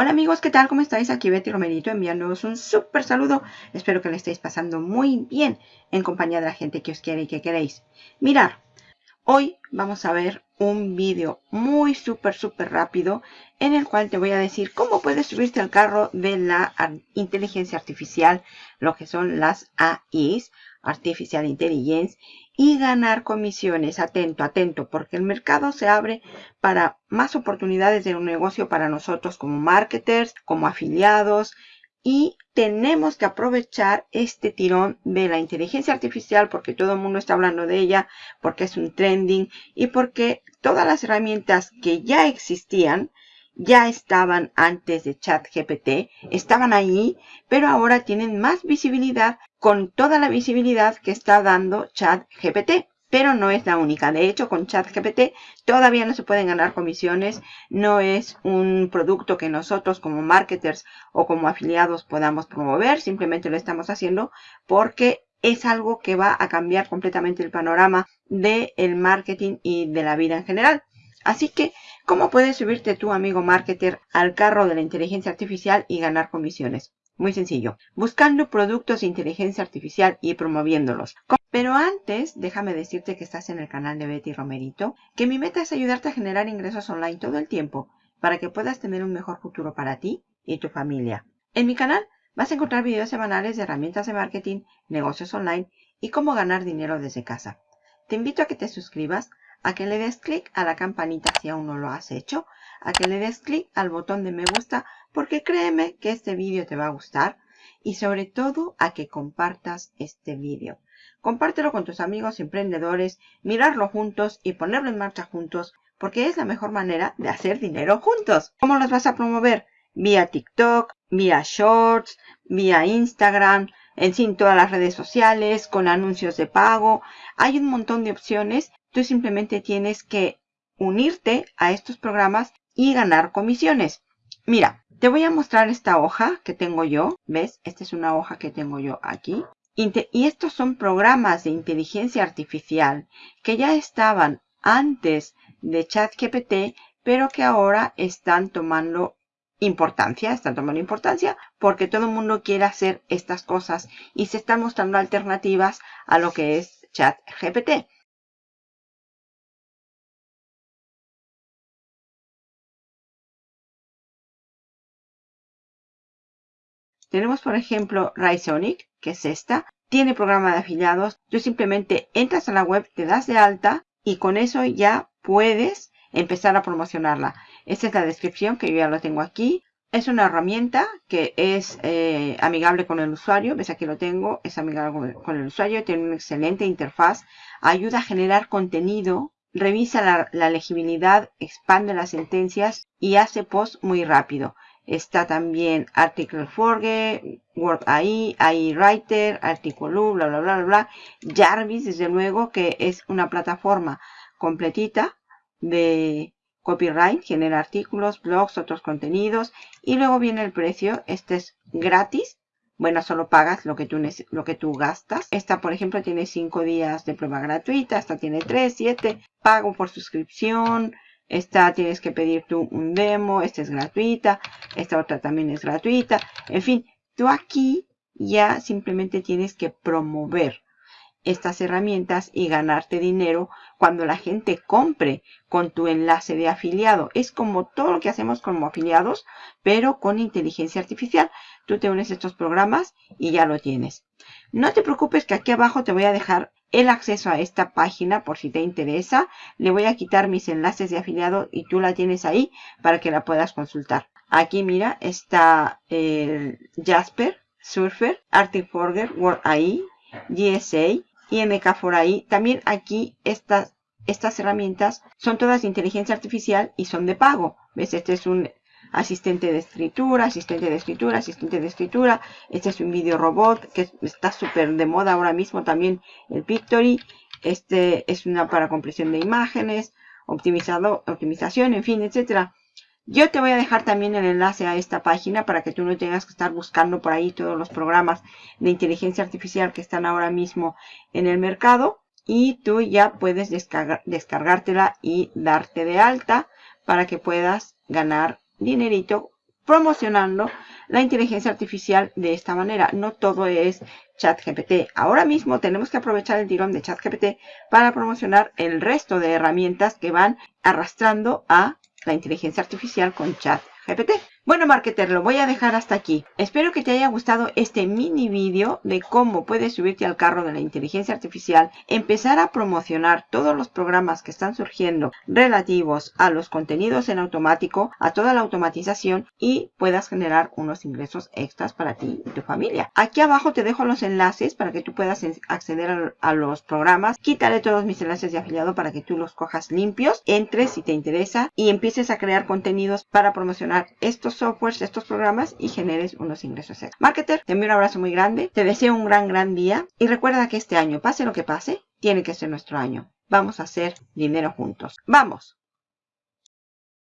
Hola amigos, ¿qué tal? ¿Cómo estáis? Aquí Betty Romerito enviándoos un súper saludo. Espero que le estéis pasando muy bien en compañía de la gente que os quiere y que queréis. Mirar, hoy vamos a ver un vídeo muy súper súper rápido en el cual te voy a decir cómo puedes subirte al carro de la inteligencia artificial, lo que son las AIs, Artificial Intelligence, y ganar comisiones. Atento, atento, porque el mercado se abre para más oportunidades de un negocio para nosotros como marketers, como afiliados y tenemos que aprovechar este tirón de la inteligencia artificial porque todo el mundo está hablando de ella, porque es un trending y porque todas las herramientas que ya existían ya estaban antes de ChatGPT, estaban ahí, pero ahora tienen más visibilidad con toda la visibilidad que está dando ChatGPT. Pero no es la única. De hecho, con ChatGPT todavía no se pueden ganar comisiones. No es un producto que nosotros como marketers o como afiliados podamos promover. Simplemente lo estamos haciendo porque es algo que va a cambiar completamente el panorama del marketing y de la vida en general. Así que, ¿cómo puedes subirte tu amigo marketer al carro de la inteligencia artificial y ganar comisiones? Muy sencillo, buscando productos de inteligencia artificial y promoviéndolos. Pero antes, déjame decirte que estás en el canal de Betty Romerito, que mi meta es ayudarte a generar ingresos online todo el tiempo para que puedas tener un mejor futuro para ti y tu familia. En mi canal vas a encontrar videos semanales de herramientas de marketing, negocios online y cómo ganar dinero desde casa. Te invito a que te suscribas a que le des clic a la campanita si aún no lo has hecho, a que le des clic al botón de me gusta porque créeme que este vídeo te va a gustar y sobre todo a que compartas este vídeo. Compártelo con tus amigos emprendedores, mirarlo juntos y ponerlo en marcha juntos porque es la mejor manera de hacer dinero juntos. ¿Cómo los vas a promover? Vía TikTok, vía Shorts, vía Instagram, en fin, todas las redes sociales, con anuncios de pago. Hay un montón de opciones Tú simplemente tienes que unirte a estos programas y ganar comisiones. Mira, te voy a mostrar esta hoja que tengo yo. ¿Ves? Esta es una hoja que tengo yo aquí. Y estos son programas de inteligencia artificial que ya estaban antes de ChatGPT, pero que ahora están tomando importancia, están tomando importancia porque todo el mundo quiere hacer estas cosas y se están mostrando alternativas a lo que es ChatGPT. Tenemos, por ejemplo, Rysonic, que es esta. Tiene programa de afiliados. Tú simplemente entras a la web, te das de alta y con eso ya puedes empezar a promocionarla. Esta es la descripción que yo ya lo tengo aquí. Es una herramienta que es eh, amigable con el usuario. Ves aquí lo tengo. Es amigable con el usuario. Tiene una excelente interfaz. Ayuda a generar contenido. Revisa la legibilidad. Expande las sentencias y hace post muy rápido. Está también Article Forge, Word AI, AI Writer, Article bla, bla, bla, bla. Jarvis, desde luego, que es una plataforma completita de copyright, genera artículos, blogs, otros contenidos. Y luego viene el precio. Este es gratis. Bueno, solo pagas lo que tú, lo que tú gastas. Esta, por ejemplo, tiene 5 días de prueba gratuita. Esta tiene 3, 7. Pago por suscripción. Esta tienes que pedir tú un demo, esta es gratuita, esta otra también es gratuita. En fin, tú aquí ya simplemente tienes que promover estas herramientas y ganarte dinero cuando la gente compre con tu enlace de afiliado. Es como todo lo que hacemos como afiliados, pero con inteligencia artificial. Tú te unes a estos programas y ya lo tienes. No te preocupes que aquí abajo te voy a dejar el acceso a esta página por si te interesa. Le voy a quitar mis enlaces de afiliado y tú la tienes ahí para que la puedas consultar. Aquí mira, está el Jasper, Surfer, Arctic Forger, Word AI, GSA y MK4AI. También aquí estas, estas herramientas son todas de inteligencia artificial y son de pago. ¿Ves? Este es un asistente de escritura, asistente de escritura, asistente de escritura. Este es un video robot que está súper de moda ahora mismo también el Pictory. Este es una para compresión de imágenes, optimizado, optimización, en fin, etcétera. Yo te voy a dejar también el enlace a esta página para que tú no tengas que estar buscando por ahí todos los programas de inteligencia artificial que están ahora mismo en el mercado. Y tú ya puedes descargártela y darte de alta para que puedas ganar dinerito promocionando la inteligencia artificial de esta manera. No todo es ChatGPT. Ahora mismo tenemos que aprovechar el tirón de ChatGPT para promocionar el resto de herramientas que van arrastrando a la inteligencia artificial con ChatGPT. Bueno, marketer, lo voy a dejar hasta aquí. Espero que te haya gustado este mini vídeo de cómo puedes subirte al carro de la inteligencia artificial, empezar a promocionar todos los programas que están surgiendo relativos a los contenidos en automático, a toda la automatización y puedas generar unos ingresos extras para ti y tu familia. Aquí abajo te dejo los enlaces para que tú puedas acceder a, los programas. Quitaré todos mis enlaces de afiliado para que tú los cojas limpios, entres si te interesa y empieces a crear contenidos para promocionar estos softwares, estos programas y generes unos ingresos extra. Marketer, te envío un abrazo muy grande, te deseo un gran, gran día y recuerda que este año, pase lo que pase, tiene que ser nuestro año. Vamos a hacer dinero juntos. ¡Vamos!